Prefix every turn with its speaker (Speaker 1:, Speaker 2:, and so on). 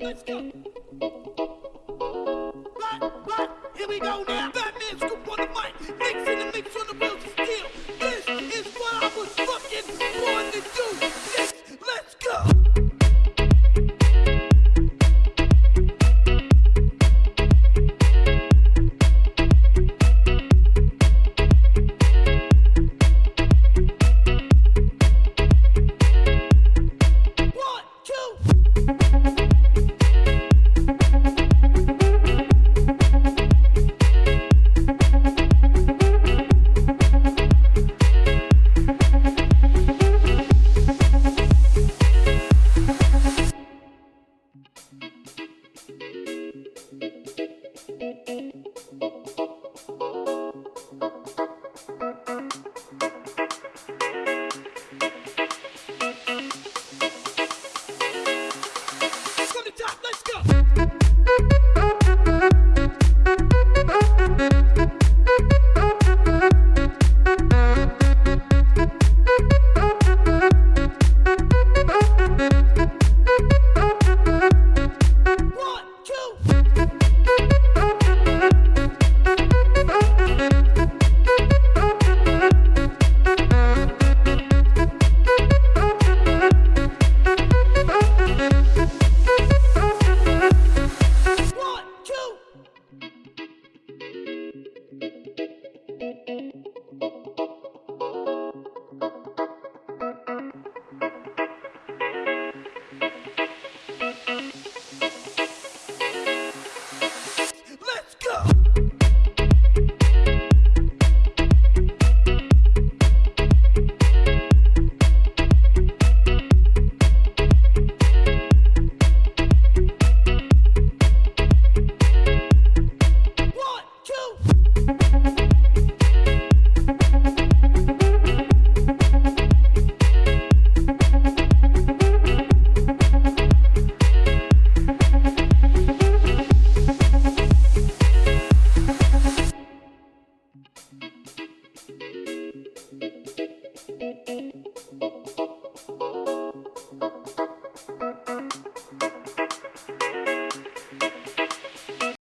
Speaker 1: Let's go. Black, black, here we go now.